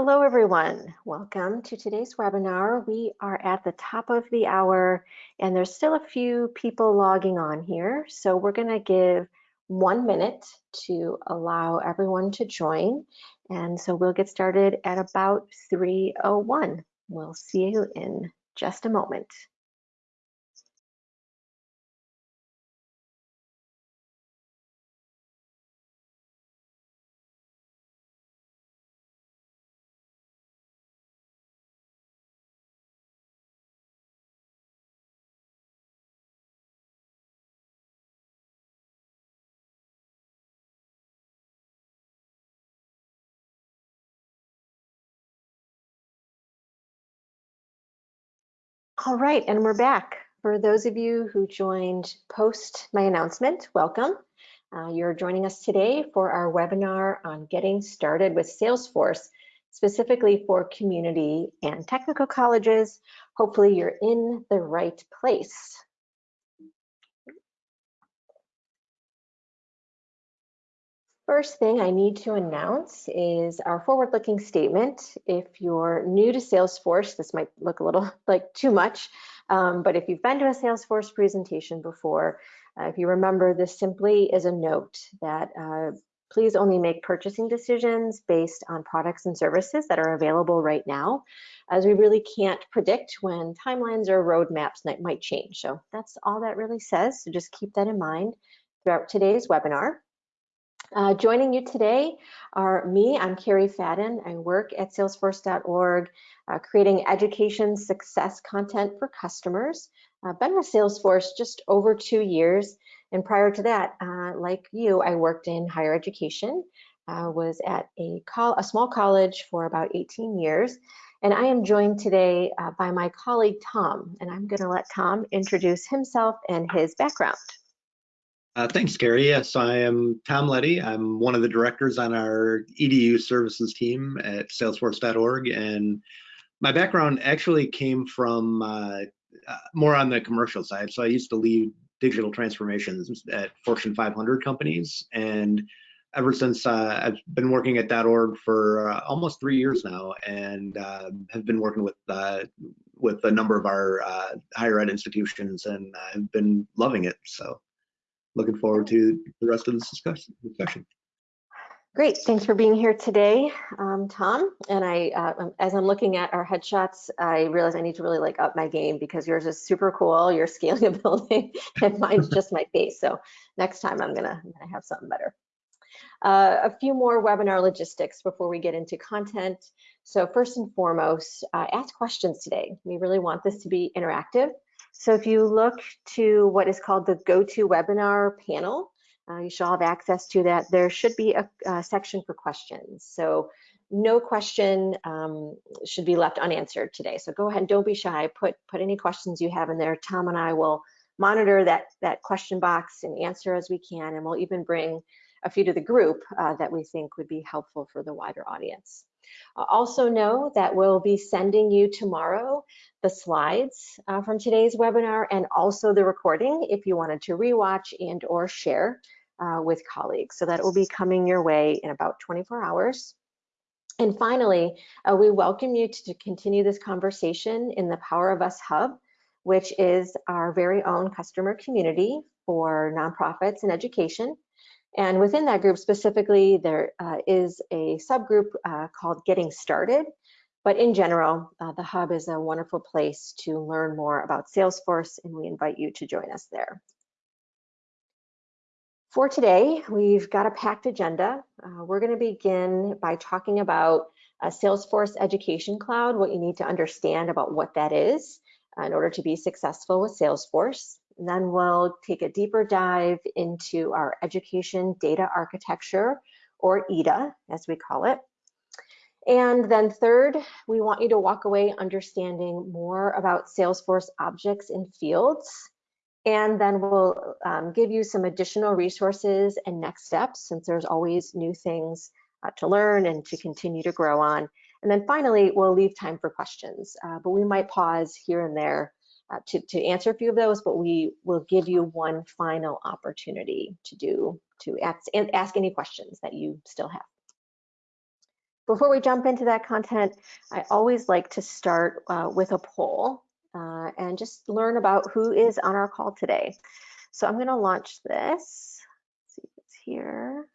Hello, everyone. Welcome to today's webinar. We are at the top of the hour and there's still a few people logging on here. So we're gonna give one minute to allow everyone to join. And so we'll get started at about 3.01. We'll see you in just a moment. All right, and we're back. For those of you who joined post my announcement, welcome. Uh, you're joining us today for our webinar on getting started with Salesforce, specifically for community and technical colleges. Hopefully you're in the right place. First thing I need to announce is our forward-looking statement. If you're new to Salesforce, this might look a little like too much, um, but if you've been to a Salesforce presentation before, uh, if you remember, this simply is a note that uh, please only make purchasing decisions based on products and services that are available right now, as we really can't predict when timelines or roadmaps might change. So that's all that really says, so just keep that in mind throughout today's webinar. Uh, joining you today are me, I'm Carrie Fadden. I work at salesforce.org, uh, creating education success content for customers. I've uh, been with Salesforce just over two years. And prior to that, uh, like you, I worked in higher education, uh, was at a, a, small college for about 18 years. And I am joined today uh, by my colleague, Tom, and I'm gonna let Tom introduce himself and his background. Uh, thanks, Gary. Yes, I am Tom Letty. I'm one of the directors on our EDU services team at salesforce.org. And my background actually came from uh, uh, more on the commercial side. So I used to lead digital transformations at Fortune 500 companies. And ever since uh, I've been working at that .org for uh, almost three years now and uh, have been working with with a number of our higher ed institutions and I've been loving it. So looking forward to the rest of this discussion. Great, thanks for being here today, um, Tom. And I, uh, um, as I'm looking at our headshots, I realize I need to really like up my game because yours is super cool. You're scaling a building, and mine's just my face. So next time I'm gonna, I'm gonna have something better. Uh, a few more webinar logistics before we get into content. So first and foremost, uh, ask questions today. We really want this to be interactive. So if you look to what is called the GoToWebinar panel, uh, you should all have access to that. There should be a, a section for questions. So no question um, should be left unanswered today. So go ahead and don't be shy. Put put any questions you have in there. Tom and I will monitor that that question box and answer as we can, and we'll even bring a few to the group uh, that we think would be helpful for the wider audience. Uh, also know that we'll be sending you tomorrow the slides uh, from today's webinar and also the recording if you wanted to rewatch and or share uh, with colleagues. So that will be coming your way in about 24 hours. And finally, uh, we welcome you to, to continue this conversation in the Power of Us Hub, which is our very own customer community for nonprofits and education. And within that group specifically, there uh, is a subgroup uh, called Getting Started. But in general, uh, the Hub is a wonderful place to learn more about Salesforce, and we invite you to join us there. For today, we've got a packed agenda. Uh, we're going to begin by talking about Salesforce Education Cloud, what you need to understand about what that is uh, in order to be successful with Salesforce. Then we'll take a deeper dive into our education data architecture, or EDA, as we call it. And then third, we want you to walk away understanding more about Salesforce objects and fields. And then we'll um, give you some additional resources and next steps, since there's always new things uh, to learn and to continue to grow on. And then finally, we'll leave time for questions, uh, but we might pause here and there uh, to, to answer a few of those, but we will give you one final opportunity to do, to ask, ask any questions that you still have. before we jump into that content, I always like to start uh, with a poll uh, and just learn about who is on our call today. So I'm going to launch this. Let's see if it's here.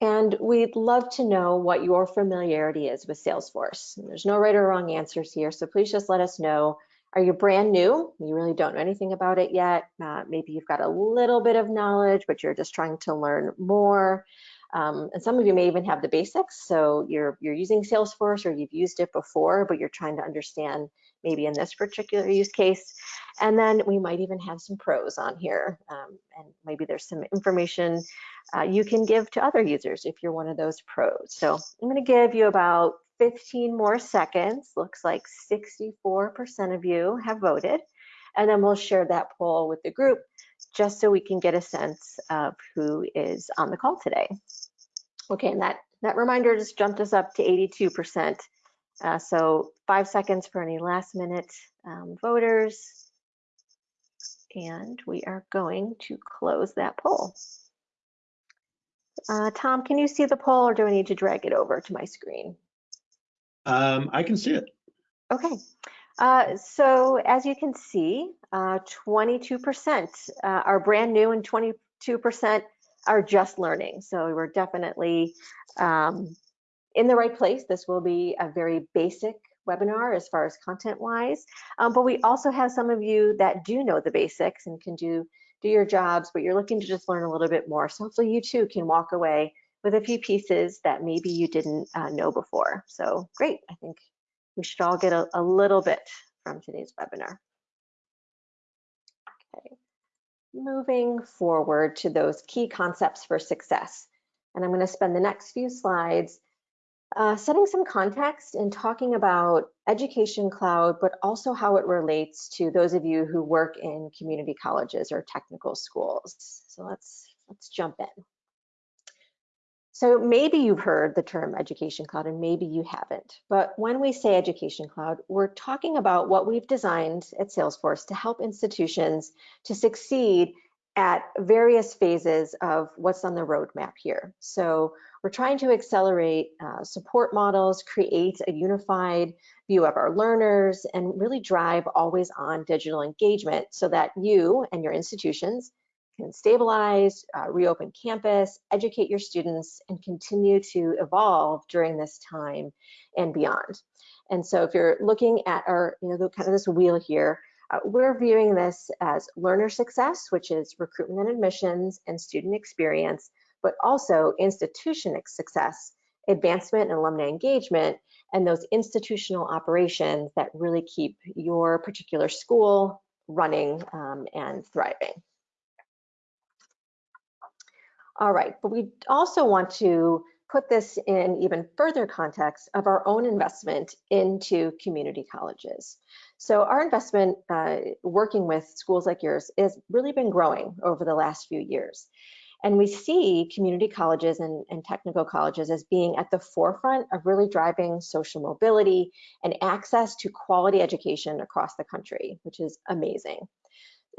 And we'd love to know what your familiarity is with Salesforce. There's no right or wrong answers here, so please just let us know. Are you brand new? You really don't know anything about it yet. Uh, maybe you've got a little bit of knowledge, but you're just trying to learn more. Um, and some of you may even have the basics. So you're, you're using Salesforce or you've used it before, but you're trying to understand maybe in this particular use case. And then we might even have some pros on here. Um, and maybe there's some information uh, you can give to other users if you're one of those pros. So I'm gonna give you about 15 more seconds. Looks like 64% of you have voted. And then we'll share that poll with the group just so we can get a sense of who is on the call today. Okay, and that, that reminder just jumped us up to 82%. Uh, so five seconds for any last minute um, voters. And we are going to close that poll. Uh, Tom, can you see the poll or do I need to drag it over to my screen? Um, I can see it. Okay. Uh, so as you can see, 22% uh, uh, are brand new and 22% are just learning. So we're definitely um, in the right place. This will be a very basic webinar as far as content wise, um, but we also have some of you that do know the basics and can do, do your jobs, but you're looking to just learn a little bit more. So hopefully you too can walk away with a few pieces that maybe you didn't uh, know before. So great, I think we should all get a, a little bit from today's webinar. Okay, moving forward to those key concepts for success. And I'm gonna spend the next few slides uh, setting some context and talking about Education Cloud, but also how it relates to those of you who work in community colleges or technical schools. So let's, let's jump in. So maybe you've heard the term Education Cloud and maybe you haven't, but when we say Education Cloud, we're talking about what we've designed at Salesforce to help institutions to succeed at various phases of what's on the roadmap here. So we're trying to accelerate uh, support models, create a unified view of our learners, and really drive always on digital engagement so that you and your institutions can stabilize, uh, reopen campus, educate your students, and continue to evolve during this time and beyond. And so if you're looking at our, you know, the, kind of this wheel here, uh, we're viewing this as learner success, which is recruitment and admissions and student experience, but also institution success, advancement and alumni engagement, and those institutional operations that really keep your particular school running um, and thriving. All right, but we also want to put this in even further context of our own investment into community colleges. So our investment uh, working with schools like yours has really been growing over the last few years. And we see community colleges and, and, technical colleges as being at the forefront of really driving social mobility and access to quality education across the country, which is amazing.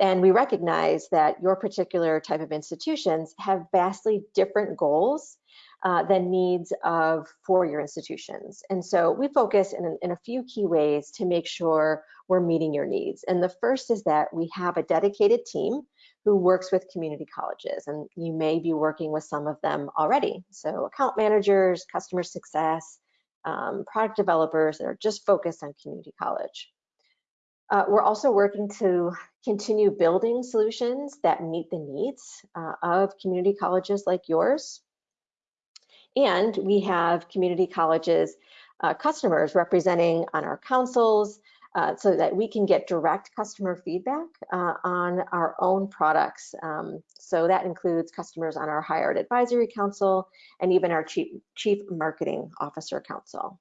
And we recognize that your particular type of institutions have vastly different goals uh, than needs of four-year institutions. And so we focus in, in a few key ways to make sure we're meeting your needs. And the first is that we have a dedicated team who works with community colleges, and you may be working with some of them already. So account managers, customer success, um, product developers that are just focused on community college. Uh, we're also working to continue building solutions that meet the needs uh, of community colleges like yours. And we have community colleges uh, customers representing on our councils uh, so that we can get direct customer feedback uh, on our own products. Um, so that includes customers on our Higher Ed Advisory Council and even our Chief, Chief Marketing Officer Council.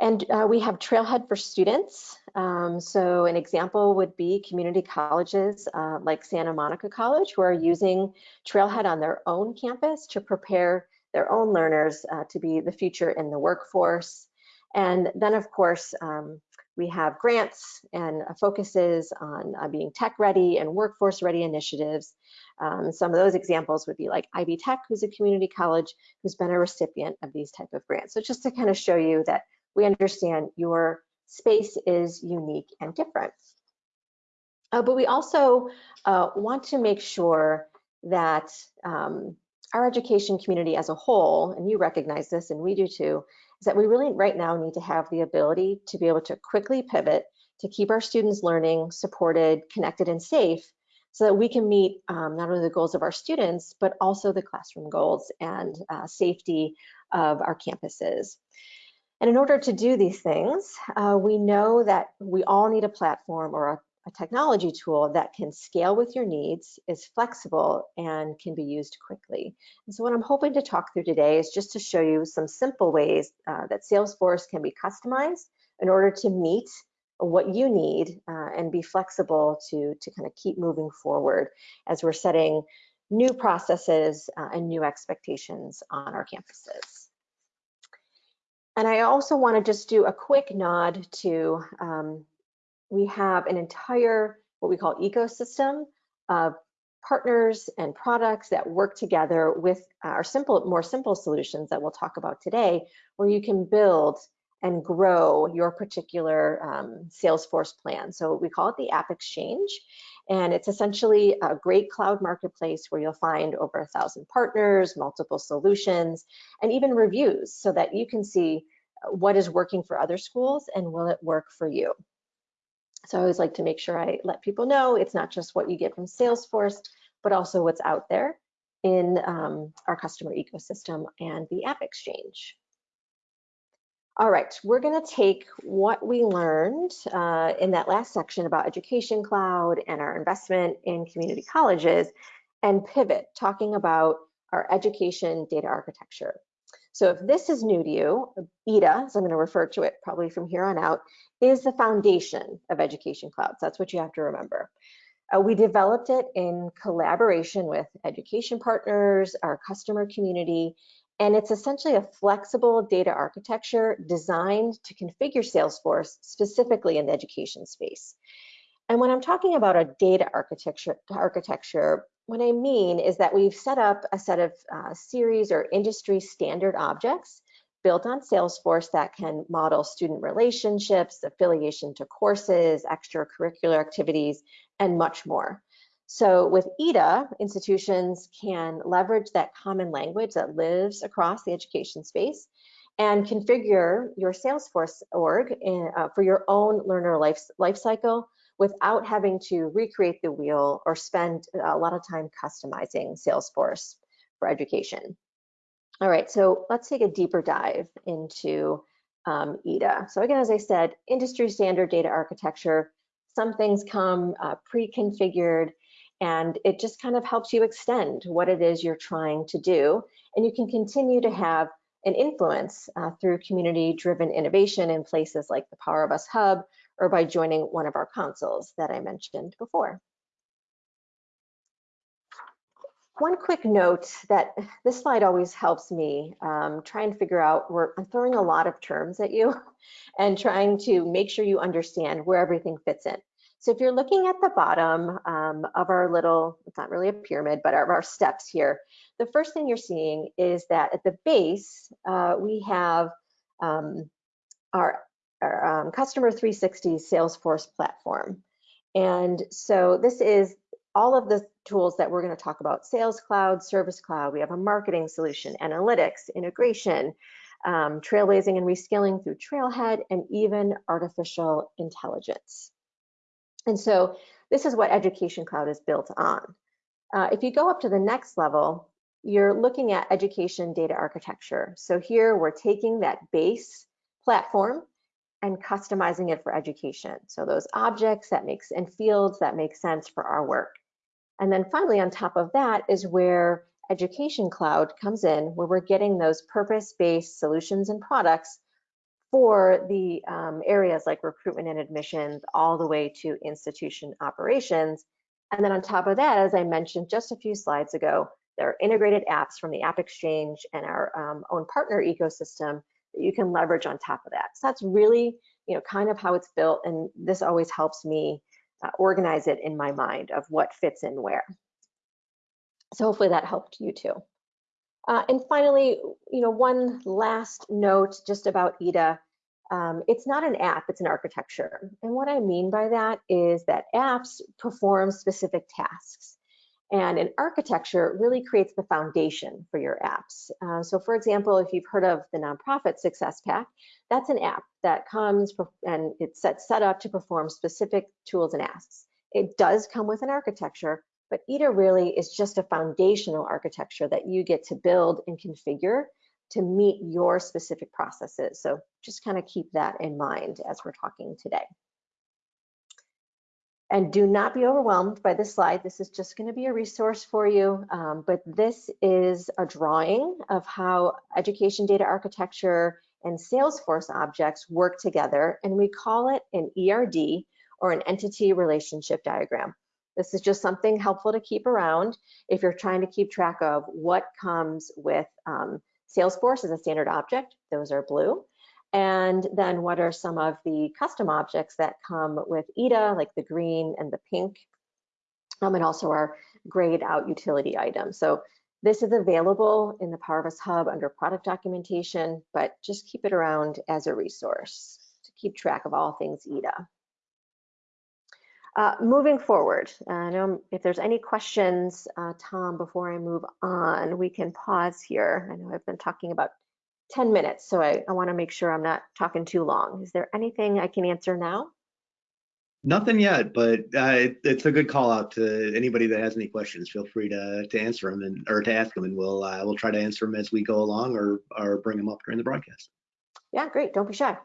And uh, we have Trailhead for students. Um, so an example would be community colleges uh, like Santa Monica College who are using Trailhead on their own campus to prepare their own learners uh, to be the future in the workforce. And then of course, um, we have grants and focuses on uh, being tech ready and workforce ready initiatives Um, some of those examples would be like Ivy Tech, who's a community college who's been a recipient of these type of grants. So just to kind of show you that we understand your space is unique and different. Uh, but we also uh, want to make sure that um, our education community as a whole, and you recognize this and we do too, is that we really right now need to have the ability to be able to quickly pivot to keep our students learning, supported, connected, and safe so that we can meet um, not only the goals of our students, but also the classroom goals and uh, safety of our campuses. And in order to do these things, uh, we know that we all need a platform or a, a, technology tool that can scale with your needs, is flexible, and can be used quickly. And so what I'm hoping to talk through today is just to show you some simple ways uh, that Salesforce can be customized in order to meet what you need uh, and be flexible to, to kind of keep moving forward as we're setting new processes uh, and new expectations on our campuses. And I also want to just do a quick nod to, um, we have an entire, what we call ecosystem of partners and products that work together with our simple, more simple solutions that we'll talk about today, where you can build and grow your particular um, Salesforce plan. So we call it the App Exchange. And it's essentially a great cloud marketplace where you'll find over a thousand partners, multiple solutions, and even reviews so that you can see uh, what is working for other schools and will it work for you. So I always like to make sure I let people know it's not just what you get from Salesforce, but also what's out there in um, our customer ecosystem and the App Exchange. All right, we're gonna take what we learned uh, in that last section about Education Cloud and our investment in community colleges and pivot, talking about our education data architecture. So if this is new to you, EDA, so I'm gonna refer to it probably from here on out, is the foundation of Education Cloud. That's what you have to remember. Uh, we developed it in collaboration with education partners, our customer community, and it's essentially a flexible data architecture designed to configure Salesforce specifically in the education space. And when I'm talking about a data architecture, architecture what I mean is that we've set up a set of uh, series or industry standard objects built on Salesforce that can model student relationships, affiliation to courses, extracurricular activities, and much more. So with EDA, institutions can leverage that common language that lives across the education space and configure your Salesforce org in, uh, for your own learner life, life cycle without having to recreate the wheel or spend a lot of time customizing Salesforce for education. All right, so let's take a deeper dive into um, EDA. So again, as I said, industry standard data architecture, some things come uh, pre-configured and it just kind of helps you extend what it is you're trying to do. And you can continue to have an influence uh, through community-driven innovation in places like the Power of Us Hub or by joining one of our councils that I mentioned before. One quick note that this slide always helps me um, try and figure out where I'm throwing a lot of terms at you and trying to make sure you understand where everything fits in. So if you're looking at the bottom um, of our little, it's not really a pyramid, but our, our, steps here, the first thing you're seeing is that at the base, uh, we have um, our, our um, Customer 360 Salesforce platform. And so this is all of the tools that we're going to talk about, Sales Cloud, Service Cloud, we have a marketing solution, analytics, integration, um, trailblazing and reskilling through Trailhead, and even artificial intelligence. And so this is what Education Cloud is built on. Uh, if you go up to the next level, you're looking at education data architecture. So here we're taking that base platform and customizing it for education. So those objects that makes and fields that make sense for our work. And then finally on top of that is where Education Cloud comes in, where we're getting those purpose-based solutions and products for the um, areas like recruitment and admissions all the way to institution operations. And then on top of that, as I mentioned just a few slides ago, there are integrated apps from the App Exchange and our um, own partner ecosystem that you can leverage on top of that. So that's really, you know, kind of how it's built. And this always helps me uh, organize it in my mind of what fits in where. So hopefully that helped you too. Uh, and finally, you know, one last note just about EDA. Um, it's not an app, it's an architecture. And what I mean by that is that apps perform specific tasks. And an architecture really creates the foundation for your apps. Uh, so for example, if you've heard of the nonprofit Success Pack, that's an app that comes and it's set, set up to perform specific tools and asks. It does come with an architecture, but EDA really is just a foundational architecture that you get to build and configure to meet your specific processes. So just kind of keep that in mind as we're talking today. And do not be overwhelmed by this slide. This is just going to be a resource for you, um, but this is a drawing of how education data architecture and Salesforce objects work together, and we call it an ERD, or an entity relationship diagram. This is just something helpful to keep around if you're trying to keep track of what comes with um, Salesforce as a standard object, those are blue. And then what are some of the custom objects that come with EDA, like the green and the pink, um, and also our grayed out utility items. So this is available in the Power of Us Hub under product documentation, but just keep it around as a resource to keep track of all things EDA. Uh, moving forward, I know if there's any questions, uh, Tom, before I move on, we can pause here. I know I've been talking about 10 minutes, so I, I want to make sure I'm not talking too long. Is there anything I can answer now? Nothing yet, but uh, it, it's a good call out to anybody that has any questions. Feel free to to answer them and or to ask them, and we'll uh, we'll try to answer them as we go along, or or bring them up during the broadcast. Yeah, great. Don't be shy.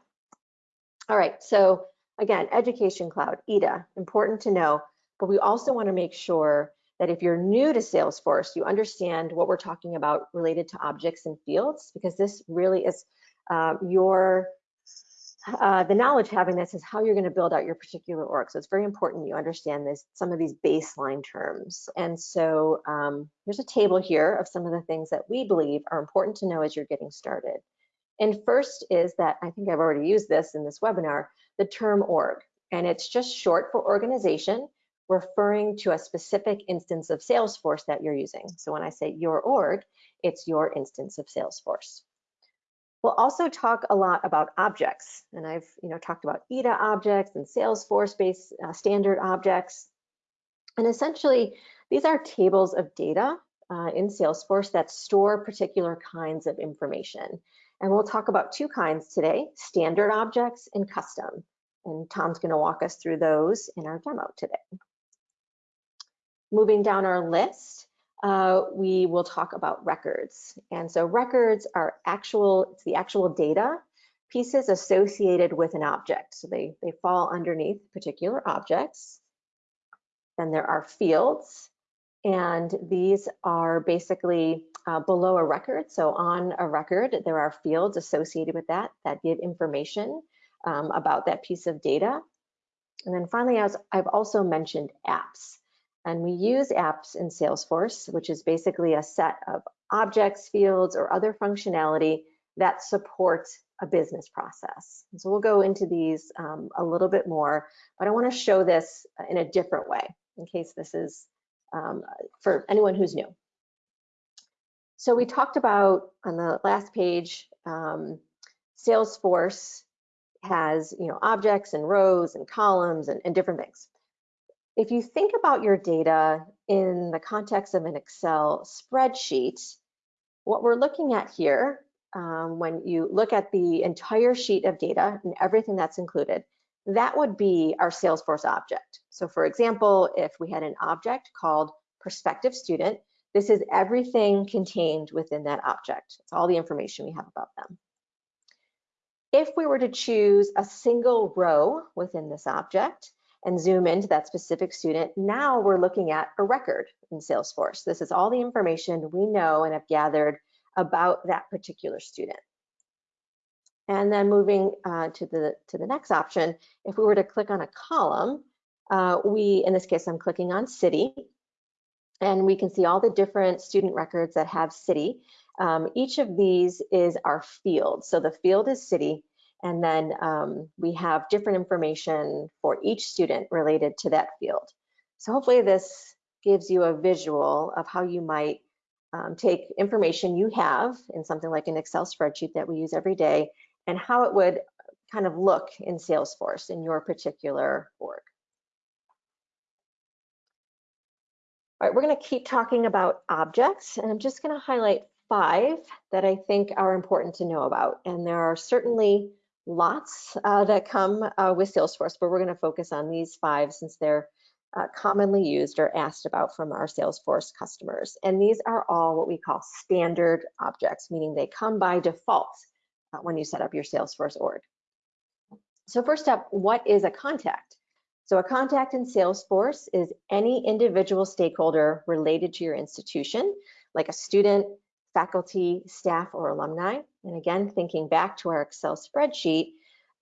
All right, so again, Education Cloud, EDA, important to know, but we also want to make sure that if you're new to Salesforce, you understand what we're talking about related to objects and fields, because this really is uh, your, uh, the knowledge having this is how you're going to build out your particular org. So it's very important you understand this, some of these baseline terms. And so um, there's a table here of some of the things that we believe are important to know as you're getting started. And first is that, I think I've already used this in this webinar, the term org. And it's just short for organization referring to a specific instance of Salesforce that you're using. So when I say your org, it's your instance of Salesforce. We'll also talk a lot about objects, and I've you know talked about EDA objects and Salesforce-based uh, standard objects. And essentially, these are tables of data uh, in Salesforce that store particular kinds of information. And we'll talk about two kinds today, standard objects and custom. And Tom's gonna walk us through those in our demo today. Moving down our list, uh, we will talk about records. And so records are actual, it's the actual data pieces associated with an object. So they, they fall underneath particular objects. Then there are fields, and these are basically uh, below a record. So on a record, there are fields associated with that that give information um, about that piece of data. And then finally, as I've also mentioned apps. And we use apps in Salesforce, which is basically a set of objects, fields, or other functionality that supports a business process. And so we'll go into these um, a little bit more, but I want to show this in a different way in case this is um, for anyone who's new. So we talked about on the last page, um, Salesforce has you know objects and rows and columns and, and different things if you think about your data in the context of an Excel spreadsheet, what we're looking at here, um, when you look at the entire sheet of data and everything that's included, that would be our Salesforce object. So for example, if we had an object called prospective student, this is everything contained within that object. It's all the information we have about them. If we were to choose a single row within this object, and zoom into that specific student, now we're looking at a record in Salesforce. This is all the information we know and have gathered about that particular student. And then moving uh, to the to the next option, if we were to click on a column, uh, we, in this case, I'm clicking on city, and we can see all the different student records that have city. Um, each of these is our field. So the field is city, and then um, we have different information for each student related to that field. So hopefully this gives you a visual of how you might um, take information you have in something like an Excel spreadsheet that we use every day and how it would kind of look in Salesforce in your particular org. All right, we're going to keep talking about objects, and I'm just going to highlight five that I think are important to know about. And there are certainly lots uh, that come uh, with Salesforce, but we're going to focus on these five since they're uh, commonly used or asked about from our Salesforce customers. And these are all what we call standard objects, meaning they come by default uh, when you set up your Salesforce org. So first up, what is a contact? So a contact in Salesforce is any individual stakeholder related to your institution, like a student, faculty, staff, or alumni. And again, thinking back to our Excel spreadsheet,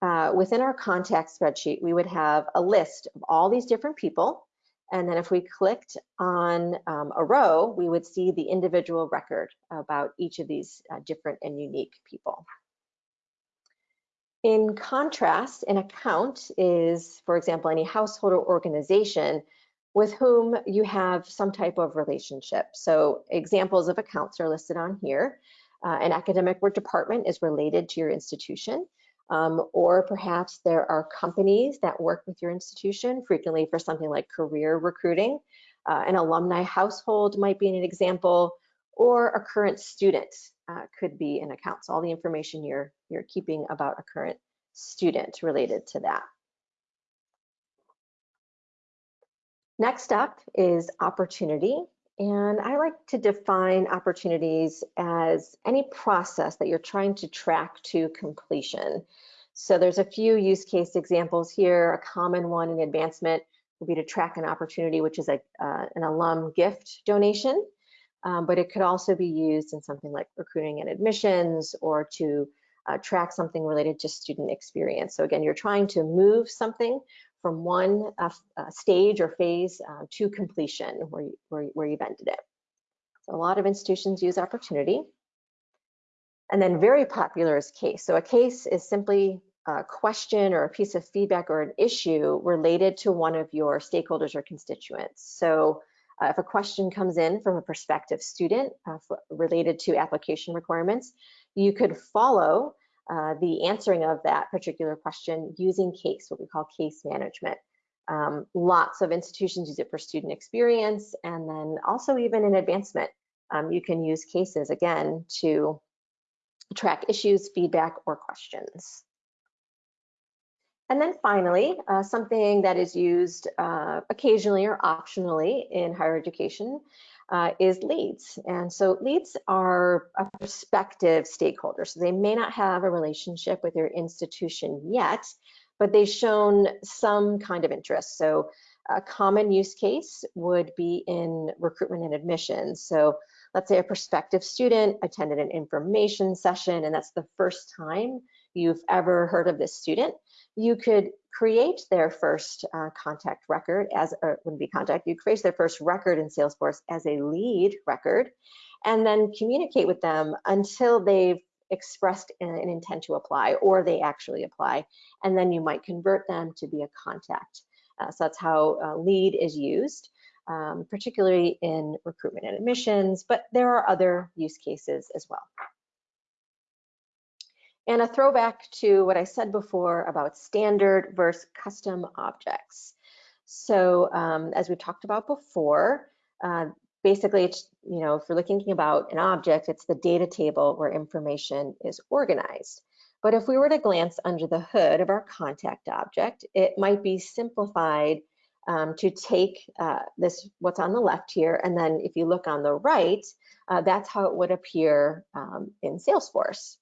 uh, within our contact spreadsheet, we would have a list of all these different people. And then if we clicked on um, a row, we would see the individual record about each of these uh, different and unique people. In contrast, an account is, for example, any household or organization with whom you have some type of relationship. So examples of accounts are listed on here. Uh, an academic or department is related to your institution, um, or perhaps there are companies that work with your institution, frequently for something like career recruiting. Uh, an alumni household might be an example, or a current student uh, could be an account. So all the information you're, you're keeping about a current student related to that. Next up is opportunity. And I like to define opportunities as any process that you're trying to track to completion. So there's a few use case examples here. A common one in advancement would be to track an opportunity, which is a, uh, an alum gift donation um, but it could also be used in something like recruiting and admissions or to uh, track something related to student experience. So again, you're trying to move something from one uh, uh, stage or phase uh, to completion where, you, where, where you've ended it. So a lot of institutions use opportunity. And then very popular is case. So a case is simply a question or a piece of feedback or an issue related to one of your stakeholders or constituents. So uh, if a question comes in from a prospective student uh, related to application requirements, you could follow uh, the answering of that particular question using CASE, what we call case management. Um, lots of institutions use it for student experience and then also even in advancement. Um, you can use cases again to track issues, feedback, or questions. And then finally, uh, something that is used uh, occasionally or optionally in higher education uh, is leads. And so leads are a prospective stakeholder. So they may not have a relationship with your institution yet, but they've shown some kind of interest. So a common use case would be in recruitment and admissions. So let's say a prospective student attended an information session and that's the first time you've ever heard of this student you could create their first uh, contact record as, or wouldn't be contact, you create their first record in Salesforce as a lead record, and then communicate with them until they've expressed an, an intent to apply or they actually apply, and then you might convert them to be a contact. Uh, so that's how uh, lead is used. Um, particularly in recruitment and admissions, but there are other use cases as well. And a throwback to what I said before about standard versus custom objects. So um, as we talked about before, uh, basically, it's, you know, if you're looking about an object, it's the data table where information is organized. But if we were to glance under the hood of our contact object, it might be simplified um, to take uh, this, what's on the left here, and then if you look on the right, uh, that's how it would appear um, in Salesforce.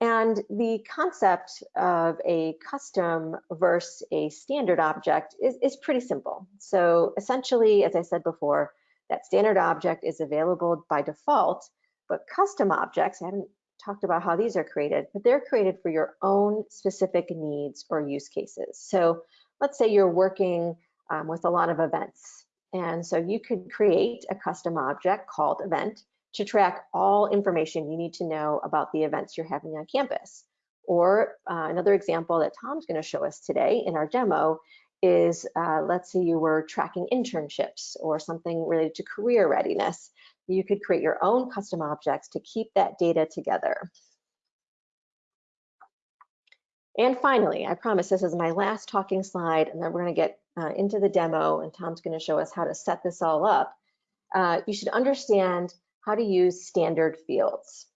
And the concept of a custom versus a standard object is, is pretty simple. So essentially, as I said before, that standard object is available by default, but custom objects, I haven't talked about how these are created, but they're created for your own specific needs or use cases. So let's say you're working um, with a lot of events. And so you could create a custom object called event to track all information you need to know about the events you're having on campus. Or uh, another example that Tom's going to show us today in our demo is, uh, let's say you were tracking internships or something related to career readiness. You could create your own custom objects to keep that data together. And finally, I promise this is my last talking slide, and then we're going to get uh, into the demo, and Tom's going to show us how to set this all up. Uh, you should understand how to use standard fields.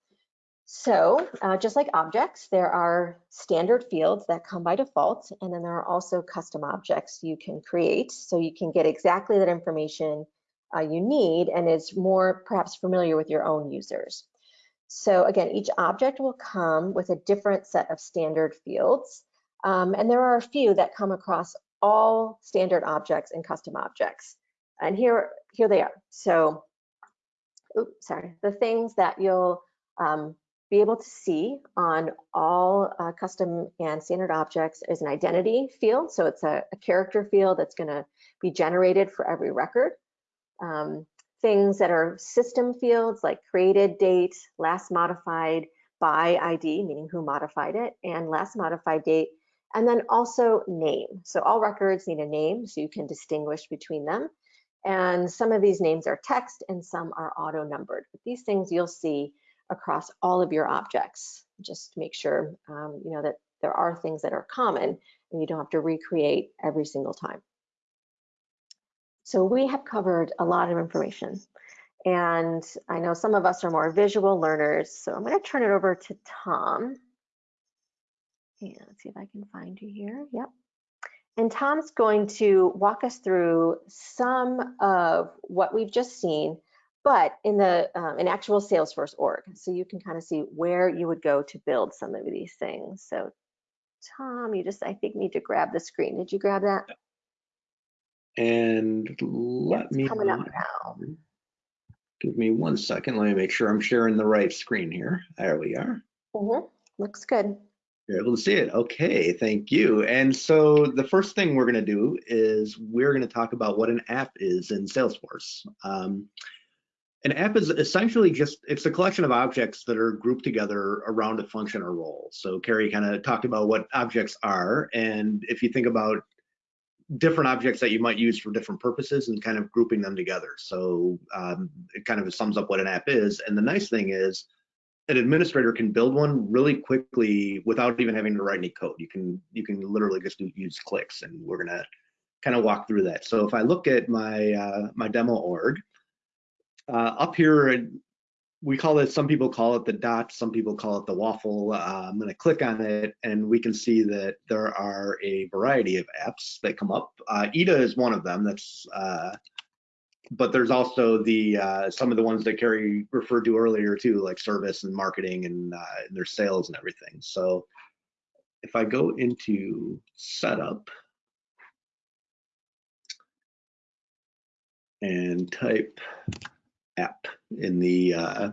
So uh, just like objects, there are standard fields that come by default, and then there are also custom objects you can create. So you can get exactly that information uh, you need and is more perhaps familiar with your own users. So again, each object will come with a different set of standard fields. Um, and there are a few that come across all standard objects and custom objects. And here, here they are. So, oops, sorry, the things that you'll um, be able to see on all uh, custom and standard objects is an identity field. So it's a, a character field that's gonna be generated for every record. Um, things that are system fields like created date, last modified by ID, meaning who modified it, and last modified date, and then also name. So all records need a name so you can distinguish between them. And some of these names are text and some are auto numbered. But these things you'll see across all of your objects. Just make sure um, you know that there are things that are common and you don't have to recreate every single time. So we have covered a lot of information. And I know some of us are more visual learners, so I'm going to turn it over to Tom. And let's see if I can find you here. Yep. And Tom's going to walk us through some of what we've just seen, but in the um, in actual Salesforce org. So you can kind of see where you would go to build some of these things. So Tom, you just, I think, need to grab the screen. Did you grab that? And let it's me coming up now. give me one second. Let me make sure I'm sharing the right screen here. There we are. Mhm, Looks good. You're able to see it. Okay, thank you. And so the first thing we're going to do is we're going to talk about what an app is in Salesforce. Um, an app is essentially just it's a collection of objects that are grouped together around a function or role. So Carrie kind of talked about what objects are, and if you think about different objects that you might use for different purposes and kind of grouping them together. So um, it kind of sums up what an app is. And the nice thing is an administrator can build one really quickly without even having to write any code. You can you can literally just do, use clicks, and we're gonna kind of walk through that. So if I look at my uh, my demo org, uh, up here we call it, some people call it the dot, some people call it the waffle. Uh, I'm gonna click on it and we can see that there are a variety of apps that come up. Uh, EDA is one of them that's, uh, but there's also the uh, some of the ones that Carrie referred to earlier too, like service and marketing and, uh, and their sales and everything. So if I go into setup and type app in the uh,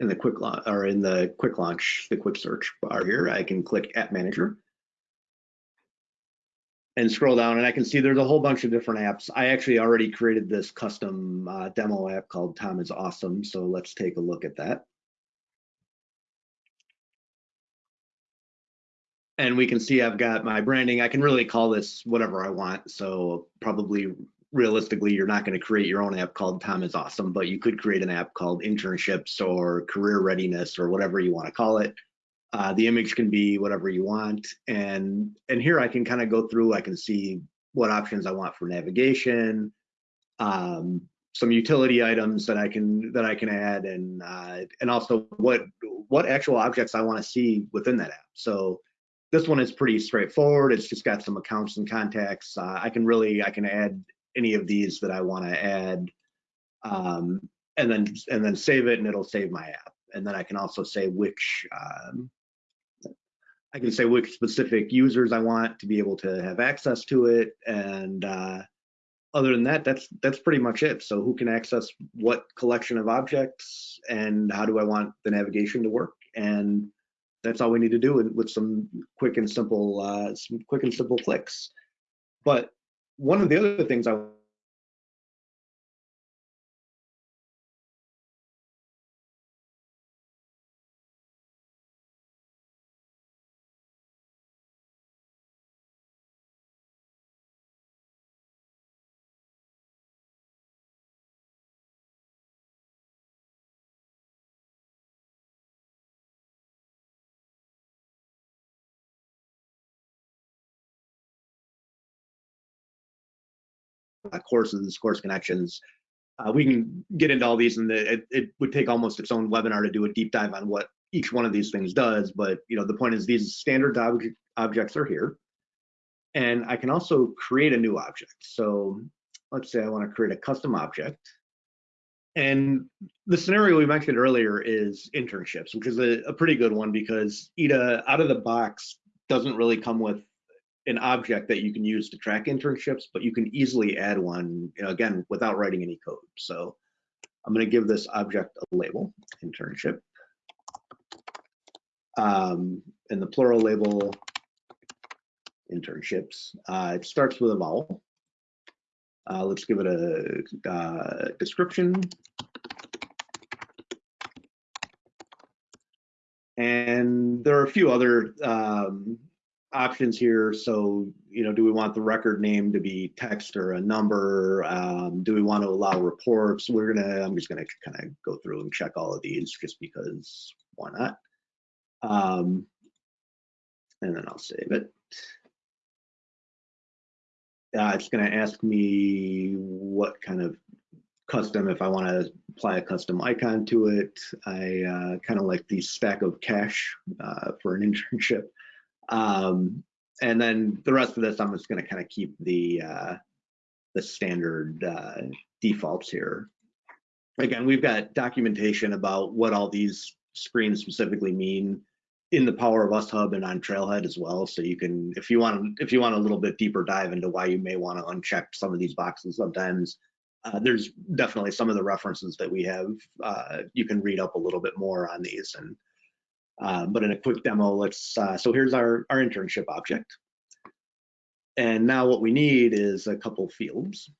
in the quick launch or in the quick launch, the quick search bar here, I can click App Manager and scroll down and I can see there's a whole bunch of different apps. I actually already created this custom uh, demo app called Tom is Awesome. So let's take a look at that. And we can see I've got my branding. I can really call this whatever I want. So probably realistically, you're not going to create your own app called Tom is Awesome, but you could create an app called Internships or Career Readiness or whatever you want to call it. Uh, the image can be whatever you want, and and here I can kind of go through. I can see what options I want for navigation, um, some utility items that I can that I can add, and uh, and also what what actual objects I want to see within that app. So this one is pretty straightforward. It's just got some accounts and contacts. Uh, I can really I can add any of these that I want to add, um, and then and then save it, and it'll save my app. And then I can also say which um, I can say which specific users I want to be able to have access to it, and uh, other than that, that's that's pretty much it. So who can access what collection of objects, and how do I want the navigation to work? And that's all we need to do with, with some quick and simple, uh, some quick and simple clicks. But one of the other things I courses, course connections. Uh, we can get into all these and the, it, it would take almost its own webinar to do a deep dive on what each one of these things does. But you know, the point is these standard object, objects are here. And I can also create a new object. So let's say I want to create a custom object. And the scenario we mentioned earlier is internships, which is a, a pretty good one because EDA out of the box doesn't really come with an object that you can use to track internships, but you can easily add one, you know, again, without writing any code. So I'm going to give this object a label, internship. Um, and the plural label, internships. Uh, it starts with a vowel. Uh, let's give it a uh, description. And there are a few other um, options here. So, you know, do we want the record name to be text or a number? Um, do we want to allow reports? We're gonna, I'm just gonna kind of go through and check all of these just because why not? Um, and then I'll save it. Uh, it's to ask me what kind of custom, if I want to apply a custom icon to it. I uh, kind of like the stack of cash uh, for an internship. Um, and then the rest of this, I'm just going to kind of keep the uh, the standard uh, defaults here. Again, we've got documentation about what all these screens specifically mean in the Power of Us Hub and on Trailhead as well. So you can, if you want, if you want a little bit deeper dive into why you may want to uncheck some of these boxes sometimes, uh, there's definitely some of the references that we have. Uh, you can read up a little bit more on these. And uh, but in a quick demo, let's. Uh, so here's our our internship object. And now what we need is a couple fields.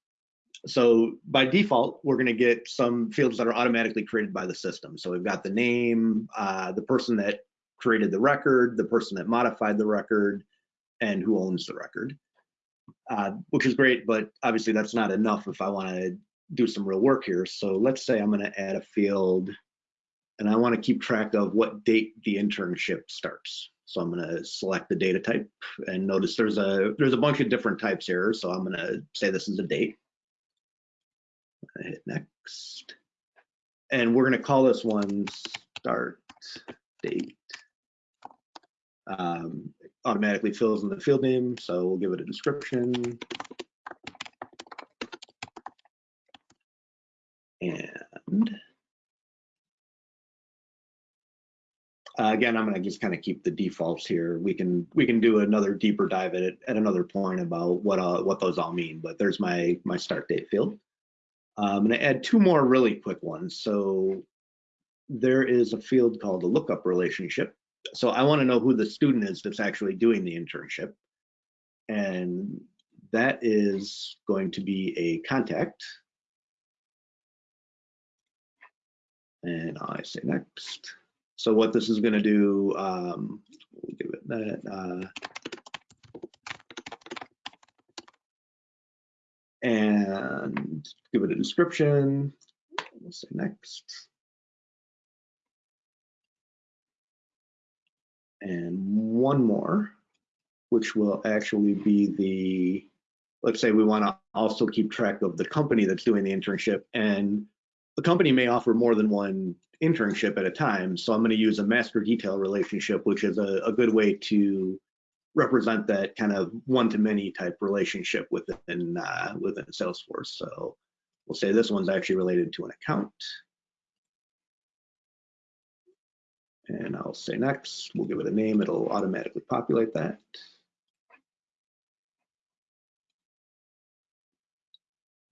So by default, we're going to get some fields that are automatically created by the system. So we've got the name, uh, the person that created the record, the person that modified the record, and who owns the record, uh, which is great, but obviously that's not enough if I want to do some real work here. So let's say I'm going to add a field and I want to keep track of what date the internship starts. So I'm going to select the data type and notice there's a there's a bunch of different types here. So I'm going to say this is a date. hit next. And we're going to call this one start date um, automatically fills in the field name, so we'll give it a description. And uh, again, I'm going to just kind of keep the defaults here. We can we can do another deeper dive at at another point about what uh, what those all mean. But there's my my start date field. Uh, I'm going to add two more really quick ones. So there is a field called a lookup relationship so I want to know who the student is that's actually doing the internship. And that is going to be a contact. And I say next. So what this is going to do, um, we'll give it that. Uh, and give it a description. We'll say next. and one more, which will actually be the, let's say we want to also keep track of the company that's doing the internship and the company may offer more than one internship at a time. So I'm going to use a master detail relationship, which is a, a good way to represent that kind of one-to-many type relationship within uh, within Salesforce. So we'll say this one's actually related to an account. And I'll say next, we'll give it a name, it'll automatically populate that.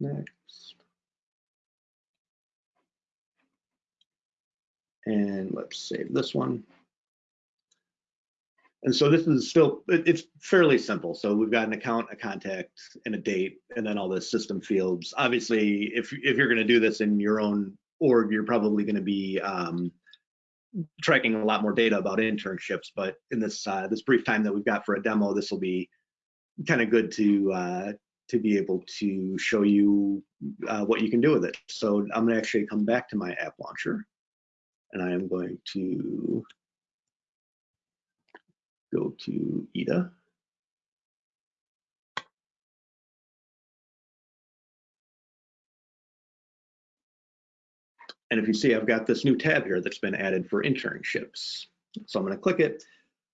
Next. And let's save this one. And so this is still, it's fairly simple. So we've got an account, a contact, and a date, and then all the system fields. Obviously, if, if you're gonna do this in your own org, you're probably gonna be um, tracking a lot more data about internships, but in this uh, this brief time that we've got for a demo, this will be kind of good to uh, to be able to show you uh, what you can do with it. So I'm going to actually come back to my app launcher, and I am going to go to EDA. And if you see, I've got this new tab here that's been added for internships. So I'm going to click it.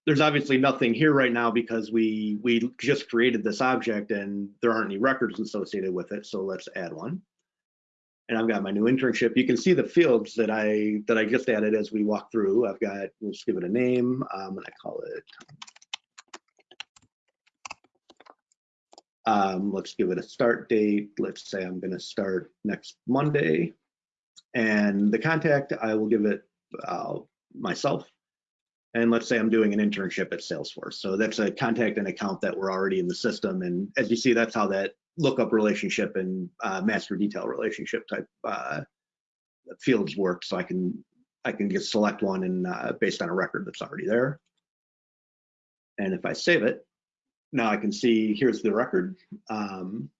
There's obviously nothing here right now because we, we just created this object and there aren't any records associated with it. So let's add one. And I've got my new internship. You can see the fields that I that I just added as we walk through. I've got, let's give it a name. I'm going to call it Um, let's give it a start date. Let's say I'm going to start next Monday. And the contact, I will give it uh, myself. And let's say I'm doing an internship at Salesforce. So that's a contact and account that we're already in the system. And as you see, that's how that lookup relationship and uh, master detail relationship type uh, fields work. So I can I can just select one and uh, based on a record that's already there. And if I save it, now I can see here's the record. Um,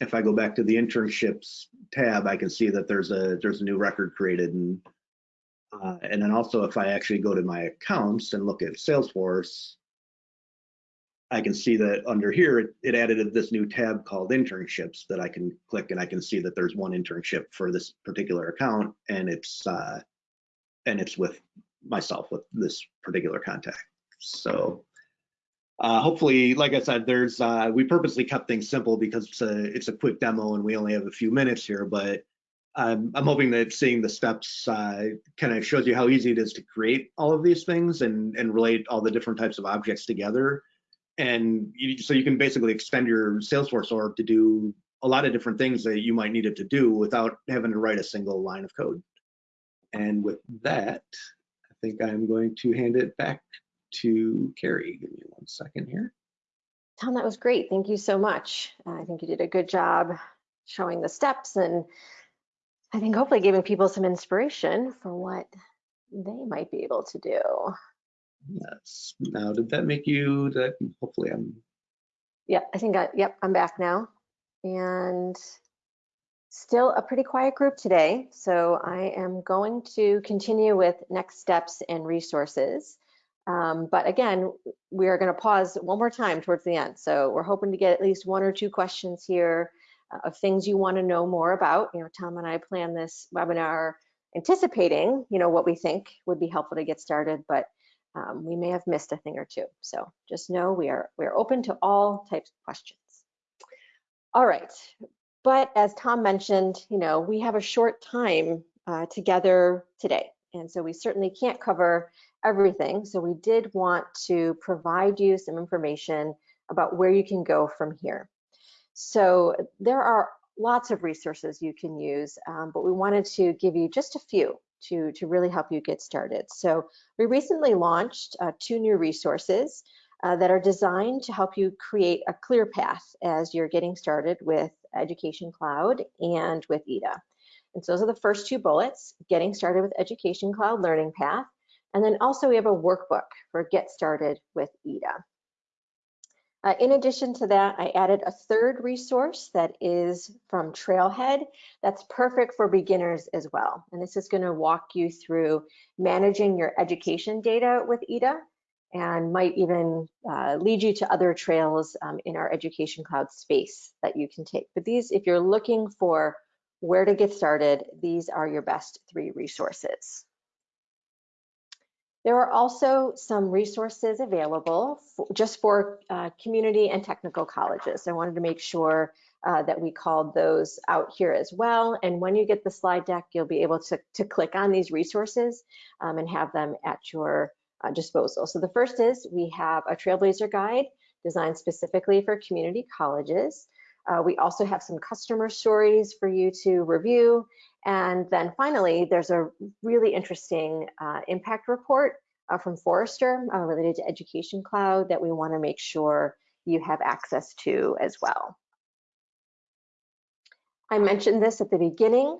if I go back to the internships tab, I can see that there's a there's a new record created, and uh, and then also if I actually go to my accounts and look at Salesforce, I can see that under here it, it added this new tab called internships that I can click, and I can see that there's one internship for this particular account, and it's uh, and it's with myself with this particular contact. So uh, hopefully, like I said, there's uh, we purposely kept things simple because it's a it's a quick demo and we only have a few minutes here. But I'm I'm hoping that seeing the steps uh, kind of shows you how easy it is to create all of these things and and relate all the different types of objects together. And you, so you can basically extend your Salesforce org to do a lot of different things that you might need it to do without having to write a single line of code. And with that, I think I'm going to hand it back to Carrie. Give me one second here. Tom, that was great. Thank you so much. Uh, I think you did a good job showing the steps and I think hopefully giving people some inspiration for what they might be able to do. Yes. Now, did that make you that hopefully I'm Yeah, I think I, yep, I'm back now. And still a pretty quiet group today. So I am going to continue with next steps and resources. Um, but again, we are going to pause one more time towards the end. So we're hoping to get at least one or two questions here uh, of things you want to know more about. You know, Tom and I plan this webinar anticipating, you know, what we think would be helpful to get started, but um, we may have missed a thing or two. So just know we are we are open to all types of questions. All right, but as Tom mentioned, you know, we have a short time uh, together today, and so we certainly can't cover everything. So we did want to provide you some information about where you can go from here. So there are lots of resources you can use, um, but we wanted to give you just a few to, to really help you get started. So we recently launched uh, two new resources uh, that are designed to help you create a clear path as you're getting started with Education Cloud and with EDA. And so those are the first two bullets, getting started with Education Cloud Learning Path and then also we have a workbook for Get Started with EDA. Uh, in addition to that, I added a third resource that is from Trailhead that's perfect for beginners as well. And this is going to walk you through managing your education data with EDA and might even uh, lead you to other trails um, in our Education Cloud space that you can take. But these, if you're looking for where to get started, these are your best three resources. There are also some resources available for, just for uh, community and technical colleges. I wanted to make sure uh, that we called those out here as well. And when you get the slide deck, you'll be able to, to click on these resources um, and have them at your uh, disposal. So the first is we have a Trailblazer guide designed specifically for community colleges. Uh, we also have some customer stories for you to review and then finally, there's a really interesting uh, impact report uh, from Forrester uh, related to Education Cloud that we want to make sure you have access to as well. I mentioned this at the beginning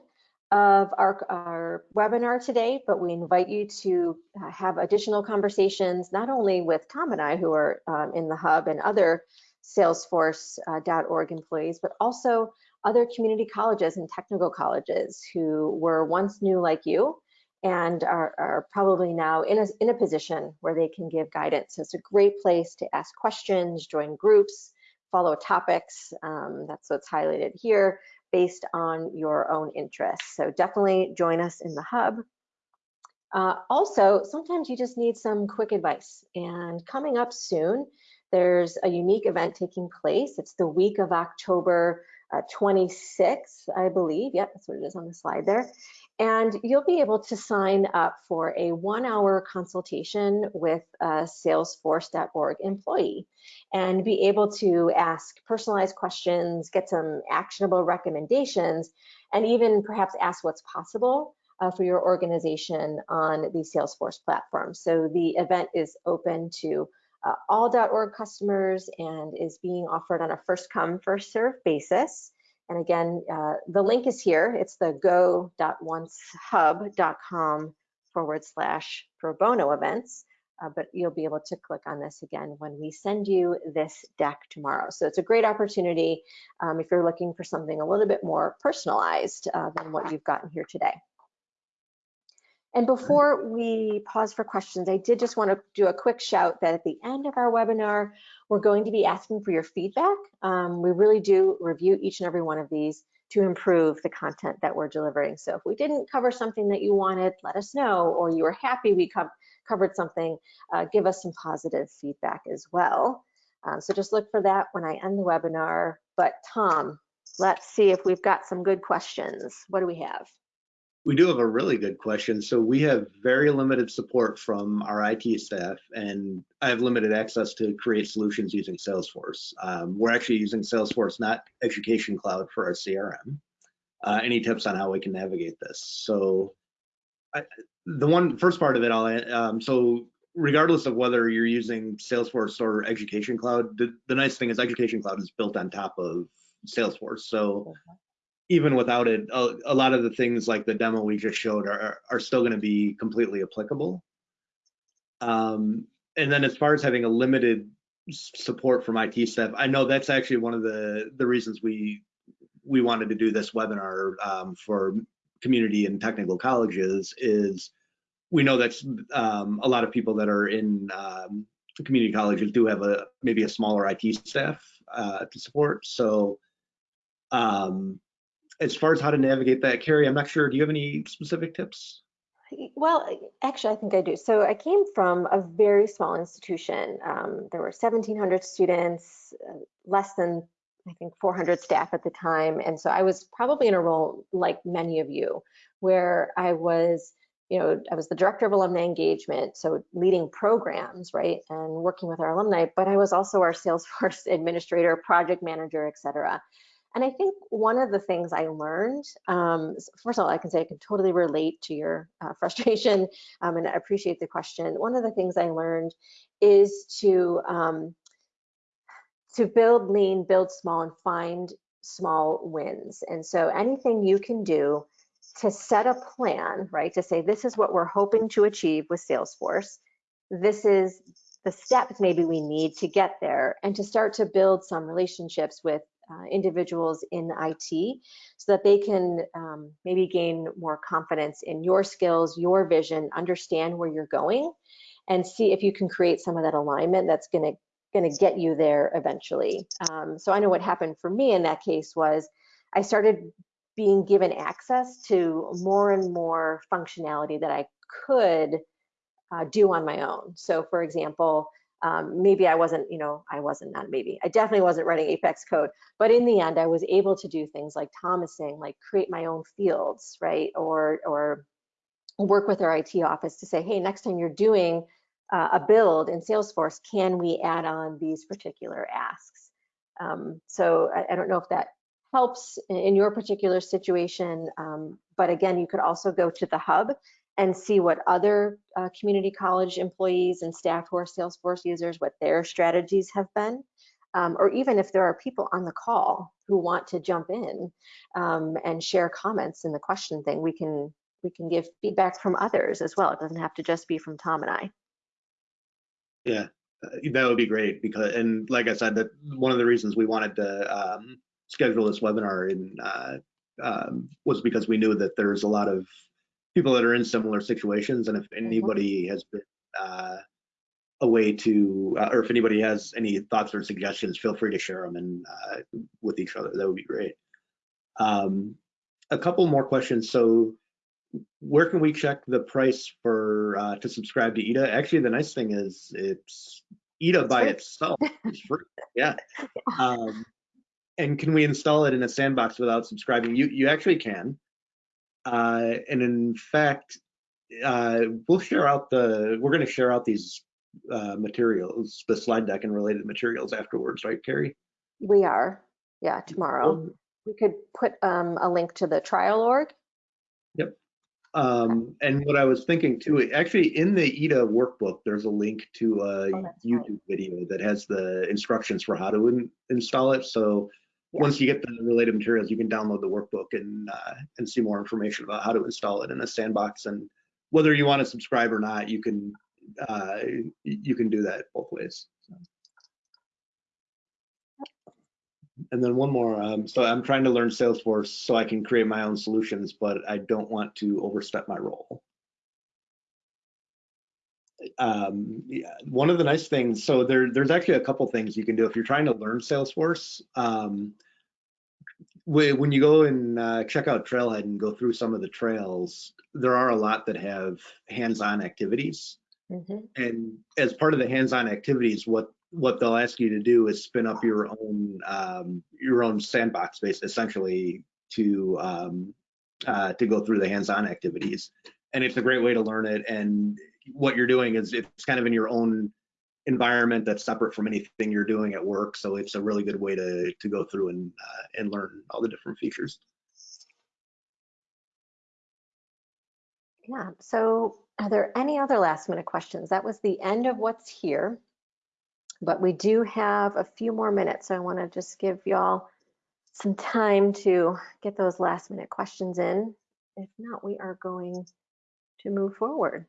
of our, our webinar today, but we invite you to uh, have additional conversations, not only with Tom and I who are um, in the hub and other salesforce.org uh, employees, but also other community colleges and technical colleges who were once new like you and are, are probably now in a, in a position where they can give guidance. So it's a great place to ask questions, join groups, follow topics. Um, that's what's highlighted here. based on your own interests. So definitely join us in the hub. Uh, also, sometimes you just need some quick advice. And coming up soon, there's a unique event taking place. It's the week of October uh, 26th, I believe. Yep, that's what it is on the slide there. And you'll be able to sign up for a one hour consultation with a salesforce.org employee and be able to ask personalized questions, get some actionable recommendations, and even perhaps ask what's possible uh, for your organization on the Salesforce platform. So the event is open to uh, all .org customers and is being offered on a first come, first serve basis. And again, uh, the link is here. It's the go.oncehub.com forward slash pro bono events. Uh, but you'll be able to click on this again when we send you this deck tomorrow. So it's a great opportunity um, if you're looking for something a little bit more personalized uh, than what you've gotten here today. And before we pause for questions, I did just want to do a quick shout that at the end of our webinar, we're going to be asking for your feedback. Um, we really do review each and every one of these to improve the content that we're delivering. So if we didn't cover something that you wanted, let us know, or you were happy we co covered something, uh, give us some positive feedback as well. Um, so just look for that when I end the webinar. But Tom, let's see if we've got some good questions. What do we have? We do have a really good question. So we have very limited support from our IT staff, and I have limited access to create solutions using Salesforce. Um, we're actually using Salesforce, not Education Cloud, for our CRM. Uh, any tips on how we can navigate this? So I, the one first part of it, I'll um, so regardless of whether you're using Salesforce or Education Cloud, the, the nice thing is Education Cloud is built on top of Salesforce. So even without it, a, a, lot of the things like the demo we just showed are, are still going to be completely applicable. Um, and then as far as having a limited support from IT staff, I know that's actually one of the, the reasons we we wanted to do this webinar um, for community and technical colleges is we know that um, a lot of people that are in um, community colleges do have a maybe a smaller IT staff uh, to support. So um, as far as how to navigate that, Carrie, I'm not sure. Do you have any specific tips? Well, actually, I think I do. So I came from a very small institution. Um, there were 1,700 students, uh, less than, I think, 400 staff at the time. And so I was probably in a role like many of you, where I was, you know, I was the director of alumni engagement, so leading programs, right, and working with our alumni, but I was also our Salesforce administrator, project manager, et cetera. And I think one of the things I learned, um, first of all, I can say I can totally relate to your uh, frustration um, and I appreciate the question. One of the things I learned is to um, to build lean, build small, and find small wins. And so anything you can do to set a plan, right, to say this is what we're hoping to achieve with Salesforce, this is the steps maybe we need to get there and to start to build some relationships with uh, individuals in IT so that they can um, maybe gain more confidence in your skills, your vision, understand where you're going, and see if you can create some of that alignment that's going to going to get you there eventually. Um, so I know what happened for me in that case was I started being given access to more and more functionality that I could uh, do on my own. So for example, um, maybe I wasn't, you know, I wasn't, not maybe, I definitely wasn't writing Apex code, but in the end, I was able to do things like Tom is saying, like create my own fields, right? Or, or work with our IT office to say, hey, next time you're doing uh, a build in Salesforce, can we add on these particular asks? Um, so I, I, don't know if that helps in, in your particular situation, um, but again, you could also go to the hub and see what other uh, community college employees and staff who are Salesforce users, what their strategies have been. Um, or even if there are people on the call who want to jump in um, and share comments in the question thing, we can we can give feedback from others as well. It doesn't have to just be from Tom and I. Yeah, uh, that would be great because, and like I said, that one of the reasons we wanted to um, schedule this webinar in uh, um, was because we knew that there's a lot of people that are in similar situations. And if mm-hmm. anybody has been uh, a way to, uh, or if anybody has any thoughts or suggestions, feel free to share them and uh, with each other. That would be great. Um, a couple more questions. So where can we check the price for uh, to subscribe to EDA? Actually, the nice thing is it's EDA by itself is free. Yeah. Um, and can we install it in a sandbox without subscribing? You you actually can. Uh, and in fact, uh, we'll share out the we're going to share out these uh, materials, the slide deck and related materials afterwards, right, Carrie? We are, yeah, tomorrow. We could put um, a link to the trial org. Yep. Um, and what I was thinking too, actually in the EDA workbook, there's a link to a Oh, that's right. YouTube video that has the instructions for how to in- install it. So Yeah. once you get the related materials, you can download the workbook and uh, and see more information about how to install it in a sandbox. And whether you want to subscribe or not, you can uh, you can do that both ways. And then one more. Um, so I'm trying to learn Salesforce so I can create my own solutions, but I don't want to overstep my role. Um, yeah, one of the nice things, so there, there's actually a couple things you can do if you're trying to learn Salesforce. Um, when you go and uh, check out Trailhead and go through some of the trails, there are a lot that have hands-on activities. Mhm. And as part of the hands-on activities, what what they'll ask you to do is spin up your own um, your own sandbox space, essentially to um, uh, to go through the hands-on activities. And it's a great way to learn it. And what you're doing is it's kind of in your own environment that's separate from anything you're doing at work. So it's a really good way to to go through and uh, and learn all the different features. Yeah, so are there any other last minute questions? That was the end of what's here. But we do have a few more minutes, so I want to just give y'all some time to get those last minute questions in. If not, we are going to move forward.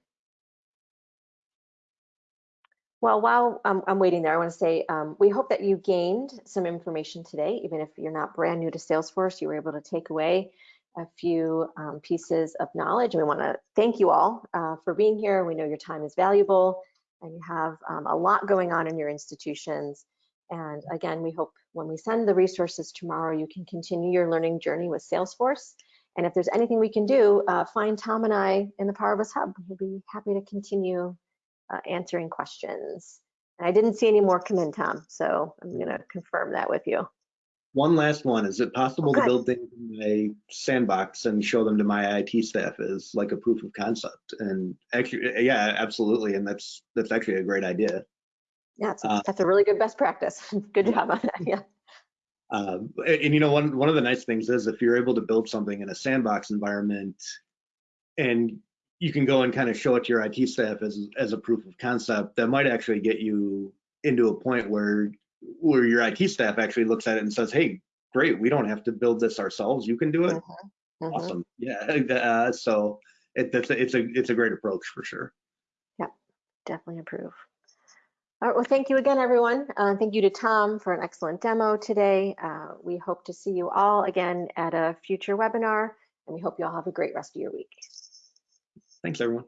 Well, while I'm, I'm waiting there, I want to say um, we hope that you gained some information today, even if you're not brand new to Salesforce, you were able to take away a few um, pieces of knowledge. We want to thank you all uh, for being here. We know your time is valuable and you have um, a lot going on in your institutions. And again, we hope when we send the resources tomorrow, you can continue your learning journey with Salesforce. And if there's anything we can do, uh, find Tom and I in the Power of Us Hub. We'll be happy to continue uh, answering questions. And I didn't see any more come in, Tom, so I'm going to confirm that with you. One last one. Is it possible to build things in my sandbox and show them to my IT staff as like a proof of concept? And actually, yeah, absolutely. And that's that's actually a great idea. Yeah, it's, Uh, that's a really good best practice. Good job on that. Yeah. Um, and, and, you know, one one of the nice things is if you're able to build something in a sandbox environment, and you can go and kind of show it to your IT staff as as a proof of concept, that might actually get you into a point where where your IT staff actually looks at it and says, "Hey, great, we don't have to build this ourselves. You can do it. Mhm. Awesome, yeah." Uh, so it, that's a, it's a it's a great approach for sure. Yeah, definitely approve. All right, well, thank you again, everyone. Uh, thank you to Tom for an excellent demo today. Uh, we hope to see you all again at a future webinar, and we hope you all have a great rest of your week. Thanks, everyone.